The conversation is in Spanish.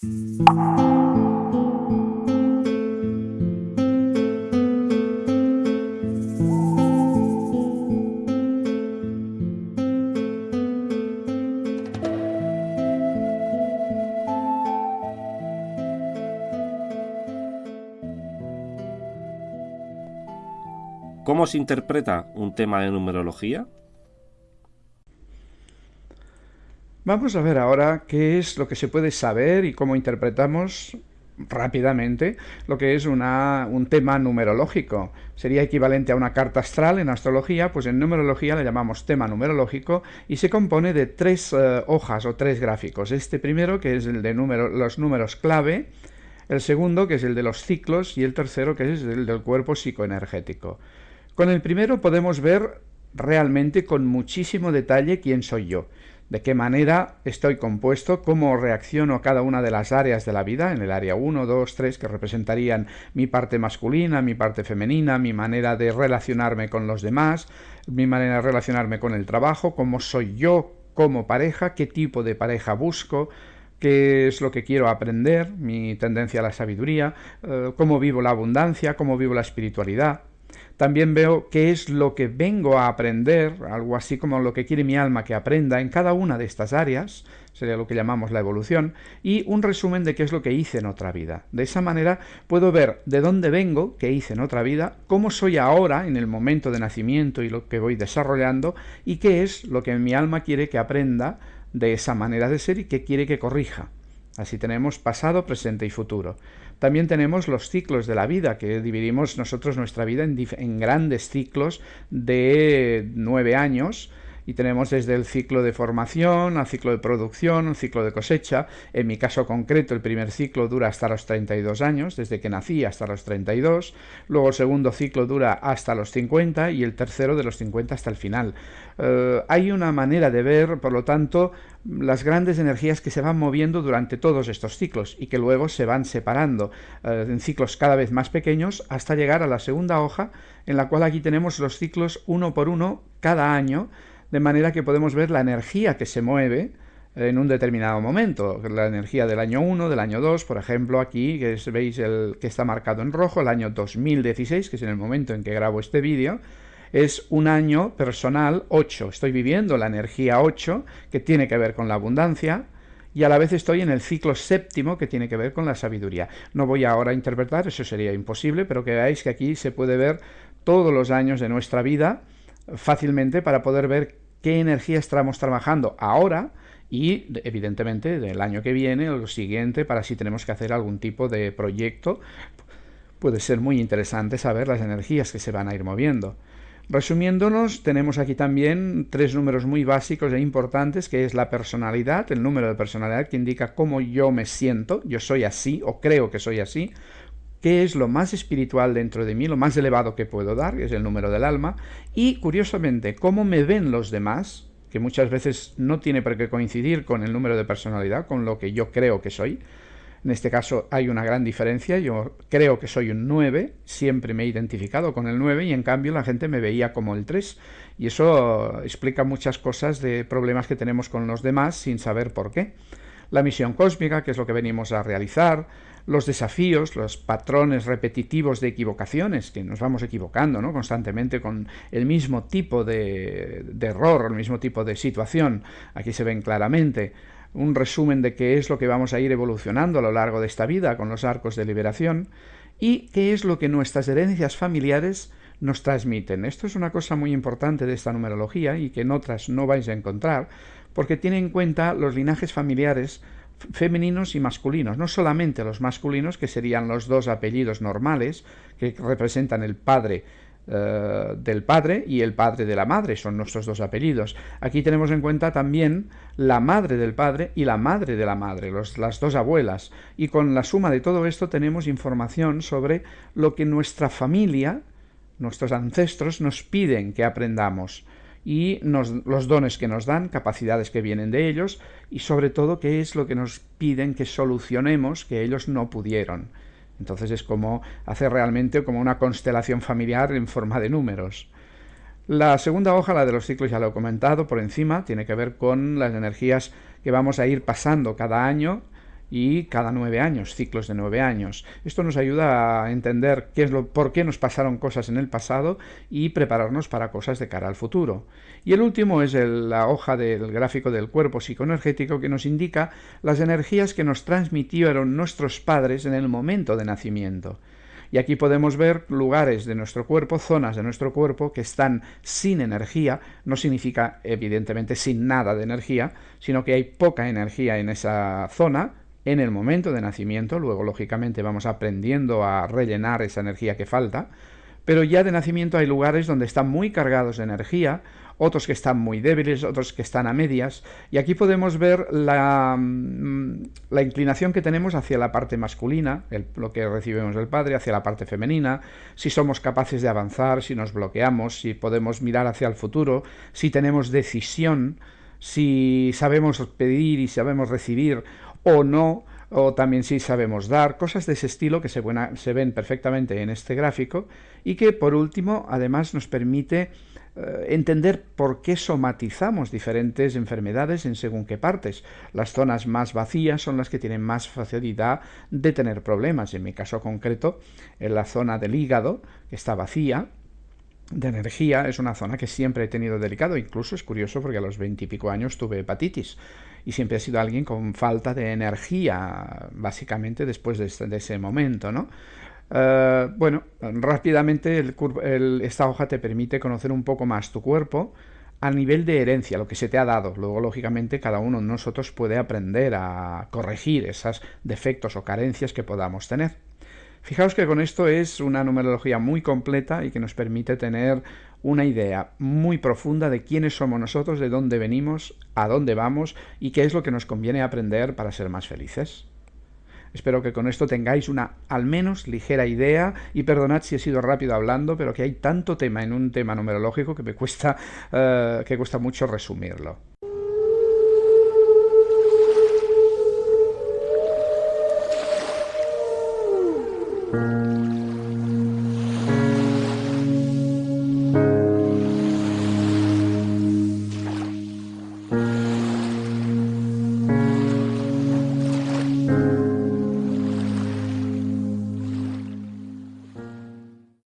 ¿Cómo se interpreta un tema de numerología? Vamos a ver ahora qué es lo que se puede saber y cómo interpretamos rápidamente lo que es un tema numerológico. Sería equivalente a una carta astral en astrología, pues en numerología le llamamos tema numerológico y se compone de tres eh, hojas o tres gráficos. Este primero, que es el de los números clave, el segundo, que es el de los ciclos, y el tercero, que es el del cuerpo psicoenergético. Con el primero podemos ver realmente con muchísimo detalle quién soy yo, de qué manera estoy compuesto, cómo reacciono a cada una de las áreas de la vida, en el área 1, 2, 3, que representarían mi parte masculina, mi parte femenina, mi manera de relacionarme con los demás, mi manera de relacionarme con el trabajo, cómo soy yo como pareja, qué tipo de pareja busco, qué es lo que quiero aprender, mi tendencia a la sabiduría, eh, cómo vivo la abundancia, cómo vivo la espiritualidad. También veo qué es lo que vengo a aprender, algo así como lo que quiere mi alma que aprenda en cada una de estas áreas, sería lo que llamamos la evolución, y un resumen de qué es lo que hice en otra vida. De esa manera puedo ver de dónde vengo, qué hice en otra vida, cómo soy ahora en el momento de nacimiento y lo que voy desarrollando, y qué es lo que mi alma quiere que aprenda de esa manera de ser y qué quiere que corrija. Así tenemos pasado, presente y futuro. También tenemos los ciclos de la vida, que dividimos nosotros nuestra vida en, en grandes ciclos de nueve años, y tenemos desde el ciclo de formación al ciclo de producción, un ciclo de cosecha. En mi caso concreto, el primer ciclo dura hasta los 32 años, desde que nací hasta los 32. Luego el segundo ciclo dura hasta los 50 y el tercero de los 50 hasta el final. Eh, hay una manera de ver, por lo tanto, las grandes energías que se van moviendo durante todos estos ciclos y que luego se van separando eh, en ciclos cada vez más pequeños hasta llegar a la segunda hoja en la cual aquí tenemos los ciclos uno por uno cada año de manera que podemos ver la energía que se mueve en un determinado momento, la energía del año 1, del año 2, por ejemplo, aquí que veis el que está marcado en rojo, el año 2016, que es en el momento en que grabo este vídeo, es un año personal 8. Estoy viviendo la energía 8, que tiene que ver con la abundancia, y a la vez estoy en el ciclo séptimo, que tiene que ver con la sabiduría. No voy ahora a interpretar, eso sería imposible, pero que veáis que aquí se puede ver todos los años de nuestra vida, fácilmente para poder ver qué energía estamos trabajando ahora y evidentemente del año que viene o lo siguiente para si tenemos que hacer algún tipo de proyecto. Puede ser muy interesante saber las energías que se van a ir moviendo. Resumiéndonos, tenemos aquí también tres números muy básicos e importantes, que es la personalidad, el número de personalidad que indica cómo yo me siento, yo soy así o creo que soy así, qué es lo más espiritual dentro de mí, lo más elevado que puedo dar, que es el número del alma, y curiosamente, cómo me ven los demás, que muchas veces no tiene por qué coincidir con el número de personalidad, con lo que yo creo que soy. En este caso hay una gran diferencia, yo creo que soy un 9, siempre me he identificado con el 9 y en cambio la gente me veía como el 3 y eso explica muchas cosas de problemas que tenemos con los demás sin saber por qué. La misión cósmica, que es lo que venimos a realizar, los desafíos, los patrones repetitivos de equivocaciones, que nos vamos equivocando ¿no? constantemente con el mismo tipo de, de error, el mismo tipo de situación, aquí se ven claramente un resumen de qué es lo que vamos a ir evolucionando a lo largo de esta vida con los arcos de liberación y qué es lo que nuestras herencias familiares nos transmiten. Esto es una cosa muy importante de esta numerología y que en otras no vais a encontrar, porque tiene en cuenta los linajes familiares femeninos y masculinos, no solamente los masculinos, que serían los dos apellidos normales, que representan el padre eh, del padre y el padre de la madre, son nuestros dos apellidos. Aquí tenemos en cuenta también la madre del padre y la madre de la madre, las dos abuelas. Y con la suma de todo esto tenemos información sobre lo que nuestra familia, nuestros ancestros, nos piden que aprendamos y los dones que nos dan, capacidades que vienen de ellos y sobre todo qué es lo que nos piden que solucionemos que ellos no pudieron. Entonces es como hacer realmente como una constelación familiar en forma de números. La segunda hoja, la de los ciclos, ya lo he comentado por encima, tiene que ver con las energías que vamos a ir pasando cada año y cada nueve años, ciclos de nueve años. Esto nos ayuda a entender qué es lo, por qué nos pasaron cosas en el pasado y prepararnos para cosas de cara al futuro. Y el último es la hoja del gráfico del cuerpo psicoenergético que nos indica las energías que nos transmitieron nuestros padres en el momento de nacimiento. Y aquí podemos ver lugares de nuestro cuerpo, zonas de nuestro cuerpo que están sin energía. No significa evidentemente sin nada de energía, sino que hay poca energía en esa zona, en el momento de nacimiento, luego lógicamente vamos aprendiendo a rellenar esa energía que falta, pero ya de nacimiento hay lugares donde están muy cargados de energía, otros que están muy débiles, otros que están a medias, y aquí podemos ver la, mm, inclinación que tenemos hacia la parte masculina, lo que recibimos del padre, hacia la parte femenina, si somos capaces de avanzar, si nos bloqueamos, si podemos mirar hacia el futuro, si tenemos decisión, si sabemos pedir y sabemos recibir o no, o también si sabemos dar, cosas de ese estilo que se, se, ven perfectamente en este gráfico y que por último además nos permite eh, entender por qué somatizamos diferentes enfermedades en según qué partes. Las zonas más vacías son las que tienen más facilidad de tener problemas. En mi caso concreto, en la zona del hígado, que está vacía, de energía es una zona que siempre he tenido delicado, incluso es curioso porque a los veintipico años tuve hepatitis y siempre he sido alguien con falta de energía, básicamente después de, este, ese momento, ¿no? Eh, bueno, rápidamente esta hoja te permite conocer un poco más tu cuerpo a nivel de herencia, lo que se te ha dado. Luego, lógicamente, cada uno de nosotros puede aprender a corregir esos defectos o carencias que podamos tener. Fijaos que con esto es una numerología muy completa y que nos permite tener una idea muy profunda de quiénes somos nosotros, de dónde venimos, a dónde vamos y qué es lo que nos conviene aprender para ser más felices. Espero que con esto tengáis una al menos ligera idea y perdonad si he sido rápido hablando, pero que hay tanto tema en un tema numerológico que me cuesta, eh, que cuesta mucho resumirlo.